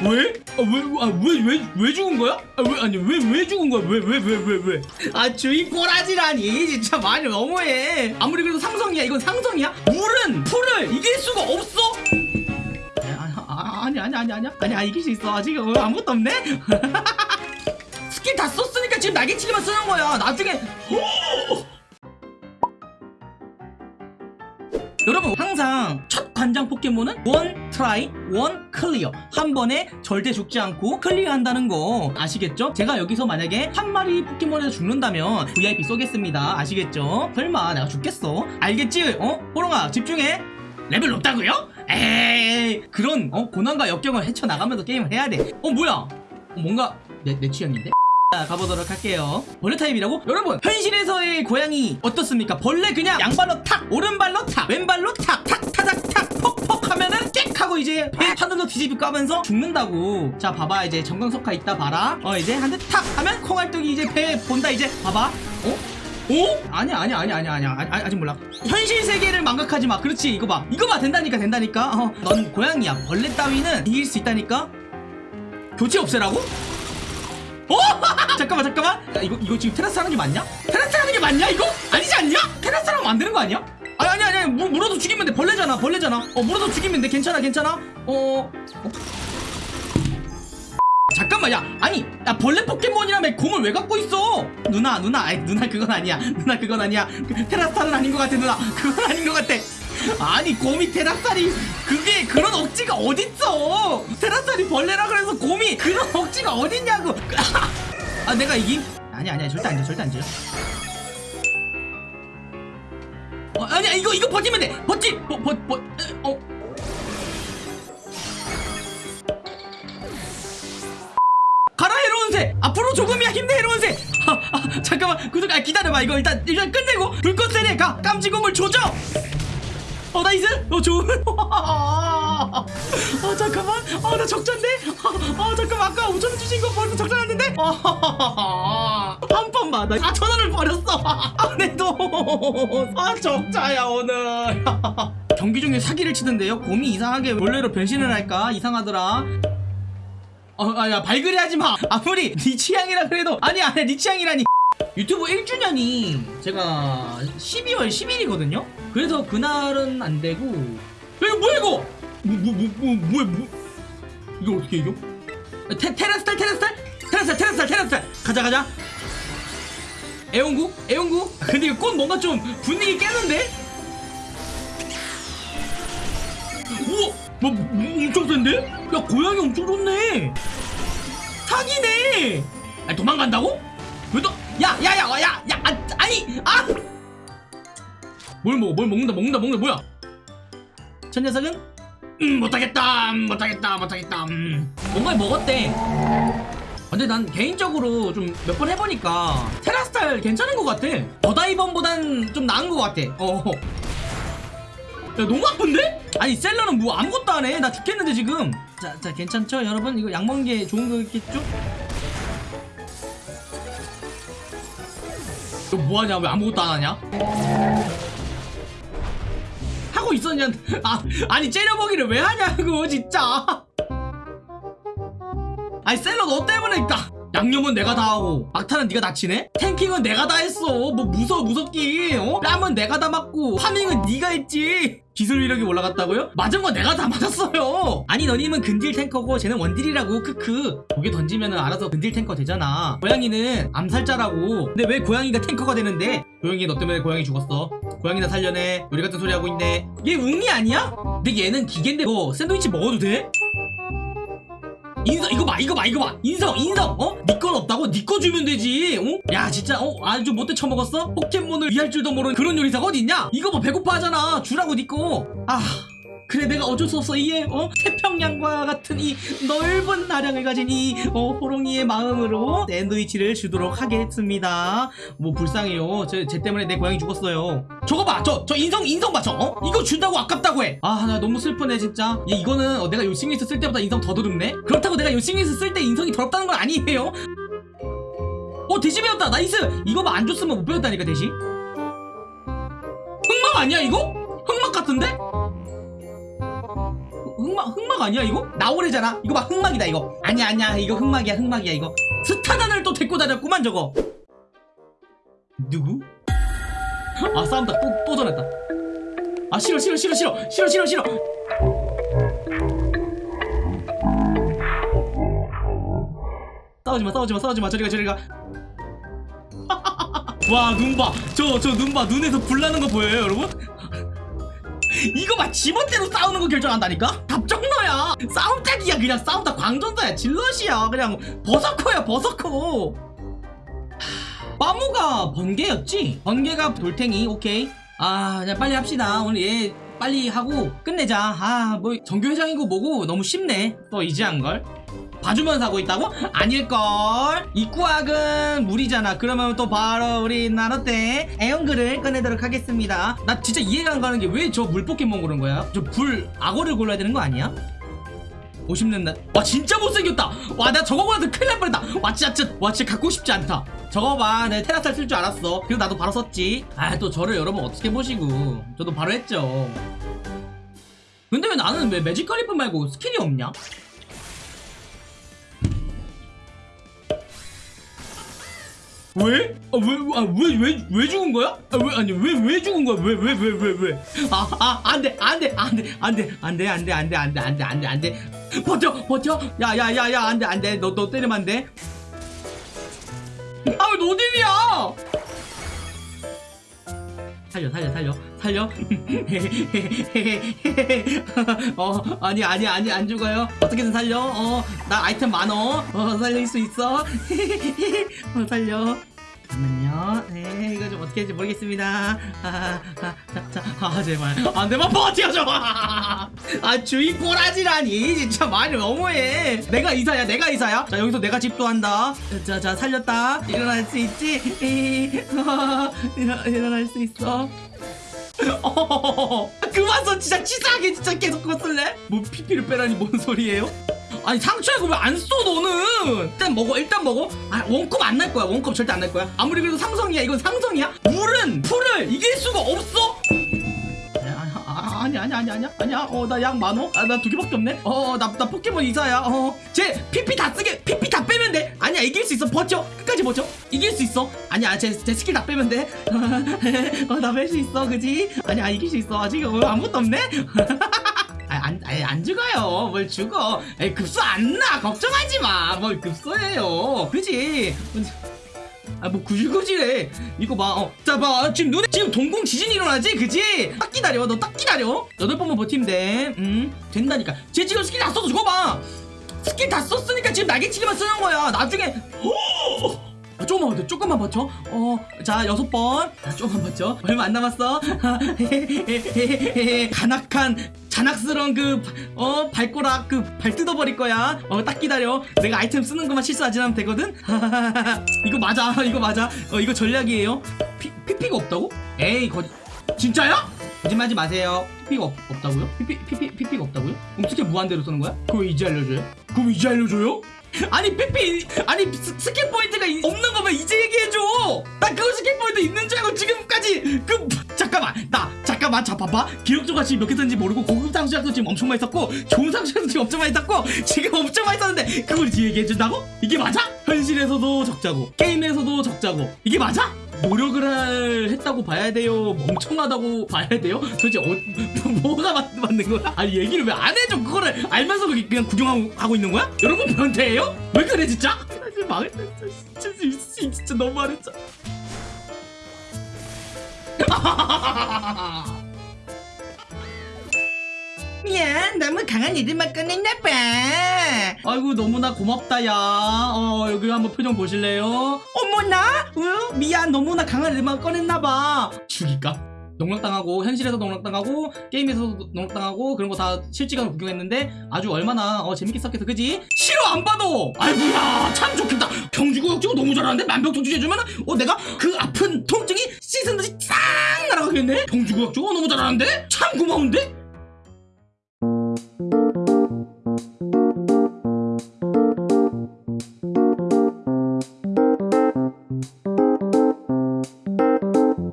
왜? 아, 왜, 아, 왜, 왜, 왜 죽은 거야? 아, 왜, 아니, 왜, 왜 죽은 거야? 왜, 왜, 왜, 왜, 왜? 아, 주인 꼬라지라니. 진짜 말이 너무해. 아무리 그래도 상성이야. 이건 상성이야? 물은 풀을 이길 수가 없어? 아니, 아, 아니, 아니, 아니, 아니. 아, 이길 수 있어. 아직 어, 아무것도 없네? 스킬 다 썼으니까 지금 날개치기만 쓰는 거야. 나중에. 항상 첫 관장 포켓몬은 one try one clear 한 번에 절대 죽지 않고 clear한다는 거 아시겠죠? 제가 여기서 만약에 한 마리 포켓몬에서 죽는다면 VIP 쏘겠습니다 아시겠죠? 설마 내가 죽겠어? 알겠지? 어? 호롱아 집중해 레벨 높다고요? 에이 그런 어, 고난과 역경을 헤쳐나가면서 게임을 해야 돼어 뭐야 어, 뭔가 내, 내 취향인데? 자 가보도록 할게요. 벌레 타입이라고? 여러분 현실에서의 고양이 어떻습니까? 벌레 그냥 양발로 탁 오른발로 탁 왼발로 탁탁 타닥 탁 퍽퍽 하면은 깨 하고 이제 배 하늘로 뒤집고 까면서 죽는다고. 자 봐봐. 이제 정강석화 있다 봐라. 어 이제 한 대 탁 하면 콩알떡이 이제 배 본다 이제. 봐봐. 어? 오? 아니야 아니야 아니야 아니야 아니야. 아니, 아직 몰라. 현실 세계를 망각하지 마. 그렇지. 이거 봐. 이거 봐. 된다니까 된다니까. 어, 넌 고양이야. 벌레 따위는 이길 수 있다니까. 교체 없애라고? 어? 잠깐만 잠깐만 야, 이거 이거 지금 테라스 하는 게 맞냐? 테라스 하는 게 맞냐 이거? 아니지 않냐? 테라스 하면 안 되는 거 아니야? 아니 아니 아니 물, 물어도 죽이면 돼 벌레잖아 벌레잖아 어 물어도 죽이면 돼 괜찮아 괜찮아 어, 어? 잠깐만 야 아니 야 벌레 포켓몬이라며 공을 왜 갖고 있어 누나 누나 아이 누나 그건 아니야 누나 그건 아니야 그, 테라스타는 아닌 것 같아 누나 그건 아닌 것 같아 아니 곰이 테라스타리 그게 그런 억지가 어딨어? 테라스타리 벌레라 그래서 곰이 그런 억지가 어딨냐고. 아 내가 이김? 아니 아니야 절대 안돼 절대 안돼. 어, 아니야 이거 이거 버티면 돼. 버티 버버버 어. 가라 해로운 새. 앞으로 조금이야 힘내 해로운 새. 아, 아, 잠깐만 구독 아 기다려봐. 이거 일단 일단 끝내고 불꽃 세례 가. 깜찍곰을 조져 어 나이스 어 좋은. 아 잠깐만. 아나 적자인데? 아, 아 잠깐만. 아까 5천원 주신 거 벌써 적자 났는데? 한 번만 나 4천원을 버렸어. 아내도아 적자야 오늘. 경기 중에 사기를 치던데요? 곰이 이상하게 원래로 변신을 할까? 이상하더라. 어, 아, 야, 발그레 하지 마. 아무리 네 취향이라 그래도. 아니 아니 네 취향이라니. 유튜브 1주년이 제가 12월 10일이거든요. 그래서 그날은 안 되고. 야, 이거 뭐야 이거? 뭐 뭐 뭐 뭐, 뭐, 뭐, 이거 어떻게 이겨? 테, 테라스탈 테라스탈 테라스탈 테라스탈 테라스탈 가자 가자. 애용구 애용구. 근데 이거 꽃 뭔가 좀 분위기 깨는데? 우와 뭐, 뭐 엄청 센데? 야 고양이 엄청 좋네 사기네 아 도망간다고? 왜 또? 야야야야야 야, 아, 아니 아! 뭘 먹어 뭘 먹는다 먹는다 먹는다 뭐야 저 녀석은? 음 못하겠다 음, 못하겠다 못하겠다 음. 뭔가 먹었대 근데 난 개인적으로 좀 몇 번 해보니까 테라스타일 괜찮은 것 같아 어다이번보단 좀 나은 것 같아 어. 야 너무 아픈데? 아니 셀러는 뭐 아무것도 안해나 죽겠는데 지금 자, 자 괜찮죠 여러분 이거 약 먹는 게 좋은 거겠죠? 너 뭐하냐? 왜 아무것도 안 하냐? 하고 있었냐? 아, 아니 째려보기를 왜 하냐고 진짜. 아니 셀러 너 때문에 딱 양념은 내가 다 하고 막타는 네가 다 치네? tanking은 내가 다 했어. 뭐 무서워 무섭긴 어? 뺨은 내가 다 맞고 farming은 네가 했지. 기술 위력이 올라갔다고요? 맞은 건 내가 다 맞았어요. 아니 너님은 근딜 탱커고 쟤는 원딜이라고. 크크. 고개 던지면 알아서 근딜 탱커 되잖아. 고양이는 암살자라고. 근데 왜 고양이가 탱커가 되는데? 고양이 너 때문에 고양이 죽었어. 고양이나 살려내. 우리 같은 소리 하고 있네. 얘 웅이 아니야? 근데 얘는 기계인데 뭐 샌드위치 먹어도 돼? 인성 이거 봐 이거 봐 이거 봐 인성 인성 어? 니건 없다고? 니거 주면 되지 어? 야 진짜 어? 아주 못돼 처먹었어? 포켓몬을 이해할 줄도 모르는 그런 요리사가 어딨냐? 이거 뭐 배고파 하잖아 주라고 니거아 그래 내가 어쩔 수 없어. 이에 어? 태평양과 같은 이 넓은 나량을 가진 이 어, 호롱이의 마음으로 샌드위치를 주도록 하겠습니다. 뭐 불쌍해요. 제, 제 때문에 내 고양이 죽었어요. 저거 봐저 저 인성 인성 봐저! 어? 이거 준다고 아깝다고 해아 나 너무 슬프네 진짜. 얘 이거는 어, 내가 요싱리스 쓸 때보다 인성 더 더럽네? 그렇다고 내가 요싱리스 쓸 때 인성이 더럽다는 건 아니에요. 어 대시 배웠다! 나이스! 이거 봐 안 줬으면 못 배웠다니까 대시 흑막 아니야 이거? 흑막 같은데? 흑막 흑막 아니야 이거? 나오래잖아. 이거 봐 흑막이다 이거. 아니야 아니야. 이거 흑막이야 흑막이야 이거. 스타단을 또 데리고 다녔구만 저거. 누구? 아 싸움다. 또, 또 전했다. 아 싫어 싫어 싫어 싫어. 싫어 싫어 싫어. 싸우지마 싸우지마 싸우지마. 저리가 저리가. 와 눈 봐. 저 저 눈 봐. 눈에서 불 나는 거 보여요 여러분? 이거 봐 지멋대로 싸우는 거 결정한다니까? 답정너야. 싸움짝이야 그냥. 싸움다 광전사야 질럿이야. 그냥 버서커야 버서커. 마모가 번개였지? 번개가 돌탱이 오케이. 아 그냥 빨리 합시다. 오늘 얘 빨리 하고 끝내자. 아 뭐 정교회장이고 뭐고 너무 쉽네. 또 이제 한걸 봐주면서 하고 있다고? 아닐걸? 입구학은 물이잖아. 그러면 또 바로 우리 나노때? 애연글을 꺼내도록 하겠습니다. 나 진짜 이해가 안 가는 게 왜 저 물 포켓몬 고른 거야? 저 불 악어를 골라야 되는 거 아니야? 50년 와 진짜 못생겼다! 와 나 저거 보면서 큰일 날 뻔했다! 와 진짜 진짜 와 진짜 갖고 싶지 않다. 저거 봐내 테라스를 쓸줄 알았어. 그래서 나도 바로 썼지. 아 또 저를 여러분 어떻게 보시고. 저도 바로 했죠. 근데 왜 나는 왜 매직 칼리프 말고 스킬이 없냐? 왜? 아, 왜, 아, 왜, 왜, 왜 죽은 거야? 아, 왜, 아니, 왜, 왜 죽은 거야? 왜, 왜, 왜, 왜, 왜? 아, 아, 안 돼, 안 돼, 안 돼, 안 돼, 안 돼, 안 돼, 안 돼, 안 돼, 안 돼, 안 돼, 안 돼. 버텨, 버텨. 야, 야, 야, 야, 안 돼, 안 돼. 너, 너 때리면 안 돼. 아, 왜 노딜이야? 살려, 살려, 살려, 살려. 어, 아니, 아니, 아니, 안 죽어요. 어떻게든 살려. 어, 나 아이템 많어. 어, 살릴 수 있어. 어, 살려. 잠깐만요. 네, 이거 좀 어떻게 할지 모르겠습니다. 아, 아, 자, 자, 아, 제발. 안 되면 버텨줘! 아, 주의 꼬라지라니. 진짜 말이 너무해. 내가 이사야, 내가 이사야. 자, 여기서 내가 집도 한다. 자, 자, 살렸다. 일어날 수 있지? 어, 일어, 일어날 수 있어. 어, 그만 써 진짜 치사하게 진짜 계속 그거 쓸래? 뭐 피피를 빼라니 뭔 소리예요? 아니 상처야 그거 왜 안 써 너는? 일단 먹어 일단 먹어. 아 원컵 안 날 거야. 원컵 절대 안 날 거야. 아무리 그래도 상성이야. 이건 상성이야. 물은 풀을 이길 수가 없어. 아, 아, 아니 아니 아니 아니야? 아니야? 어나약 많어 아나 두 개밖에 없네? 어나 나 포켓몬 이사야. 어쟤 피피 다 쓰게 피피 다 빼면 돼. 아니야 이길 수 있어. 버텨. 끝까지 버텨. 이길 수 있어. 아니야 제, 제 스킬 다 빼면 돼어나 뺄 수 있어. 그지? 아니야 이길 수 있어. 아직 어, 아무것도 없네? 아, 안, 아니, 안 죽어요. 뭘 죽어. 에이, 급소 안 나. 걱정하지 마. 뭘 급소예요. 그지? 아, 뭐, 구질구질해. 이거 봐, 어. 자, 봐. 지금 눈에, 지금 동공 지진이 일어나지? 그지? 딱 기다려. 너 딱 기다려. 여덟 번만 버티면 돼. 음, 된다니까. 쟤 지금 스킬 다 써서 저거 봐. 스킬 다 썼으니까 지금 날개치기만 쓰는 거야. 나중에, 오! 아, 조금만 버텨, 조금만 버텨. 어, 자, 여섯 번. 자, 조금만 버텨. 얼마 안 남았어. 간악한, 잔악스러운 그, 어, 발꼬락, 그, 발 뜯어버릴 거야. 어, 딱 기다려. 내가 아이템 쓰는 것만 실수하지 않으면 되거든? 이거 맞아, 이거 맞아. 어, 이거 전략이에요. P, PP가 없다고? 에이, 거짓. 진짜야? 거짓말하지 마세요. PP가 없, 없다고요? PP, PP, PP가 없다고요? 그럼 스킬 무한대로 쓰는 거야? 그거 이제 알려줘요? 그럼 이제 알려줘요? 아니 PP 아니 스, 스킬 포인트가 이- 없는 거면 이제 얘기해줘 나 그거 스킬 포인트 있는 줄 알고 지금까지 그 잠깐만 나 잠깐만 자 봐봐 기력조각 지금 몇개 썼는지 모르고 고급 상처약도 지금 엄청 많이 썼고 좋은 상처약도 지금 엄청 많이 썼고 지금 엄청 많이 썼는데 그걸 이제 얘기해준다고? 이게 맞아? 현실에서도 적자고 게임에서도 적자고 이게 맞아? 노력을 할, 했다고 봐야 돼요 멍청하다고 봐야 돼요 도대체 어, 뭐, 뭐가 맞, 맞는 거야? 아니 얘기를 왜 안 해줘 그거를 알면서 그냥 구경하고 하고 있는 거야? 여러분 변태예요? 왜 그래 진짜? 망했다 진짜 진짜, 진짜, 너무 말했잖아 미안 너무 강한 애들만 꺼냈나 봐 아이고 너무나 고맙다 야어 여기 한번 표정 보실래요? 어머나? 어? 미안 너무나 강한 애들만 꺼냈나 봐. 죽일까? 농락당하고 현실에서 농락당하고 게임에서도 농락당하고 그런 거 다 실시간으로 구경했는데 아주 얼마나 어, 재밌게 썼겠어 그지? 싫어 안 봐도! 아이고야 참 좋겠다. 경주구역지구 너무 잘하는데 만병통치 해주면 어 내가 그 아픈 통증이 씻은 듯이 싹 날아가겠네? 경주구역지구 너무 잘하는데? 참 고마운데